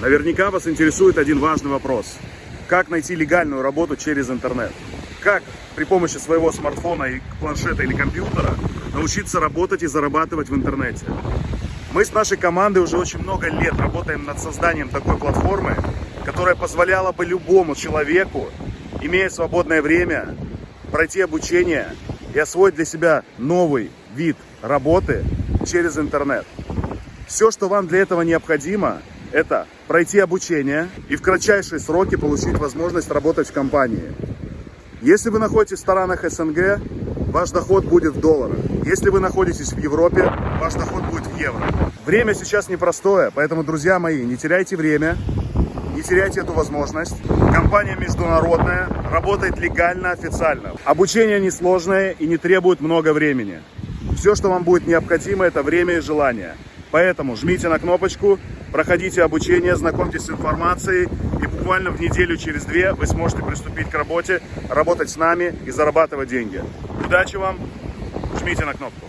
Наверняка вас интересует один важный вопрос. Как найти легальную работу через интернет? Как при помощи своего смартфона, и планшета или компьютера научиться работать и зарабатывать в интернете? Мы с нашей командой уже очень много лет работаем над созданием такой платформы, которая позволяла бы любому человеку, имея свободное время, пройти обучение и освоить для себя новый вид работы через интернет. Все, что вам для этого необходимо, это пройти обучение и в кратчайшие сроки получить возможность работать в компании. Если вы находитесь в странах СНГ, ваш доход будет в долларах. Если вы находитесь в Европе, ваш доход будет в евро. Время сейчас непростое, поэтому, друзья мои, не теряйте время, не теряйте эту возможность. Компания международная, работает легально, официально. Обучение несложное и не требует много времени. Все, что вам будет необходимо, это время и желание. Поэтому жмите на кнопочку, проходите обучение, знакомьтесь с информацией, и буквально в неделю через две вы сможете приступить к работе, работать с нами и зарабатывать деньги. Удачи вам, жмите на кнопку.